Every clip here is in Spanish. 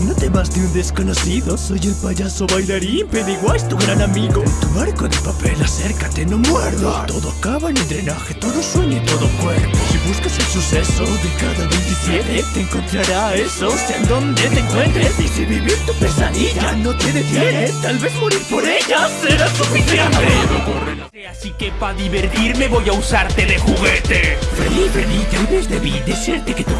No temas de un desconocido Soy el payaso bailarín Pennywise, tu gran amigo. Tu arco de papel, acércate, no muerdo. Todo acaba en el drenaje, todo sueño y todo cuerpo. Si buscas el suceso de cada 27 Te encontrará eso, sea en donde te encuentres Y si vivir tu pesadilla no te detiene Tal vez morir por ella será suficiente. Así que pa' divertirme voy a usarte de juguete. Freddy, Freddy, tal vez debí decirte que tu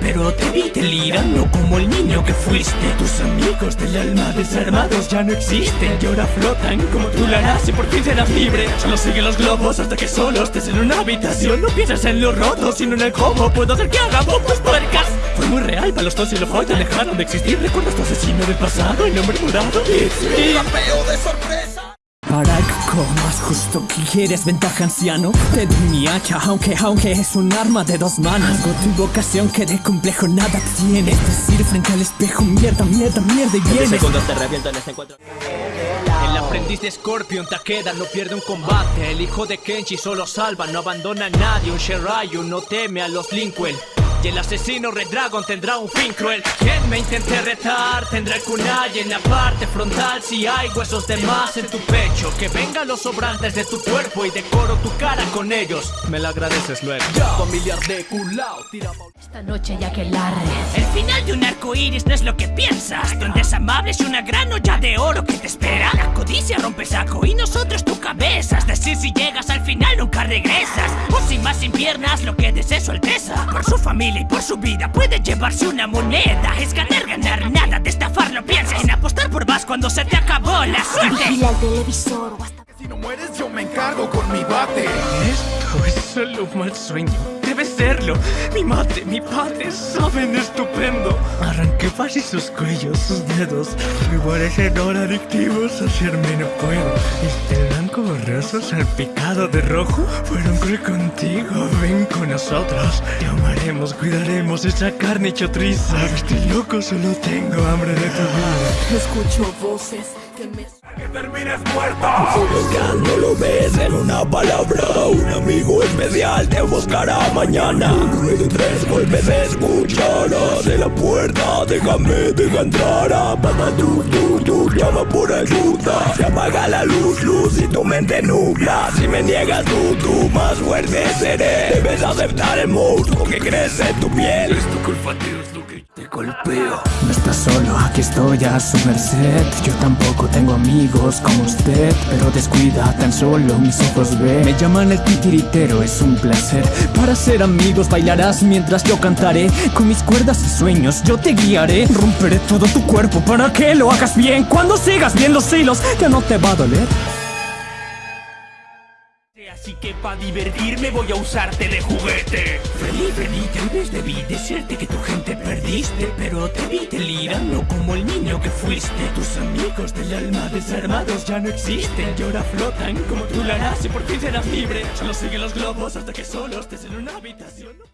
Pero te vi delirando como el niño que fuiste. Tus amigos del alma desarmados ya no existen Y ahora flotan como tú la harás y por fin serás libre. Solo sigue los globos hasta que solo estés en una habitación. No piensas en lo roto, sino en el cómo puedo hacer que haga bombas puercas Fue muy real, para los tos y los te dejaron de existir. ¿Recuerdas tu asesino del pasado, el nombre morado? It's me Capeo de sorpresa Para algo más justo. Que quieres ventaja anciano Te doy mi hacha aunque aunque es un arma de dos manos. Hago tu invocación que de complejo nada tienes Decir frente al espejo mierda, mierda, mierda y vienes segundos te reviento en este encuentro El aprendiz de Scorpion Takeda no pierde un combate. El hijo de Kenshi solo salva, no abandona a nadie. Un Shirayu no teme a los Linkwell y el asesino Red Dragon tendrá un fin cruel. Quien me intente retar tendrá el kunai en la parte frontal. Si hay huesos de más en tu pecho Que vengan los sobrantes de tu cuerpo y decoro tu cara con ellos. Me la agradeces luego. Familiar de culao, tira Esta noche ya que larre El final de un arco iris no es lo que piensas. Donde es amable es una gran olla de oro que te espera. La codicia rompe saco y nosotros tu cabeza Es decir, si llegas al final nunca regresas. O sin más sin piernas lo que desees su alteza. Por su familia y por su vida puede llevarse una moneda. Es ganar, ganar, nada de estafar no pienses En apostar por más cuando se te acabó la suerte. Vigila el televisor o hasta Si no mueres yo me encargo con mi bate solo un mal sueño. Debe serlo. Mi madre, mi padre saben estupendo. Arranqué fácil sus cuellos, sus dedos. Me parecen ahora adictivos Hacerme no puedo. Este blanco borroso salpicado de rojo. Fueron cruel contigo Ven con nosotros. Te amaremos, cuidaremos esa carne chotriza Estoy loco, solo tengo hambre de tu vida. Escucho voces que me termines muerto. Ya no lo ves en una palabra. Un amigo especial te buscará mañana. Ruido y tres golpes se escuchará. De la puerta déjame, deja entrar a Papá tú, tú, tú, llama por ayuda. Se apaga la luz, luz y tu mente nubla. Si me niegas tú, tú más fuerte seré. Debes aceptar el monstruo que crece en tu piel. Es tu culpa, tío, No estás solo, aquí estoy a su merced. Yo tampoco tengo amigos como usted Pero descuida, tan solo mis ojos ven Me llaman el titiritero, es un placer. Para ser amigos bailarás mientras yo cantaré. Con mis cuerdas y sueños yo te guiaré. Romperé todo tu cuerpo para que lo hagas bien. Cuando sigas bien los hilos ya no te va a doler Así que pa' divertirme voy a usarte de juguete. Freddy, Freddy, tal vez debí decirte que tu gente perdiste Pero te vi delirando como el niño que fuiste. Tus amigos del alma desarmados ya no existen Y ahora flotan como tú la harás y por fin serás libre. Solo sigue los globos hasta que solo estés en una habitación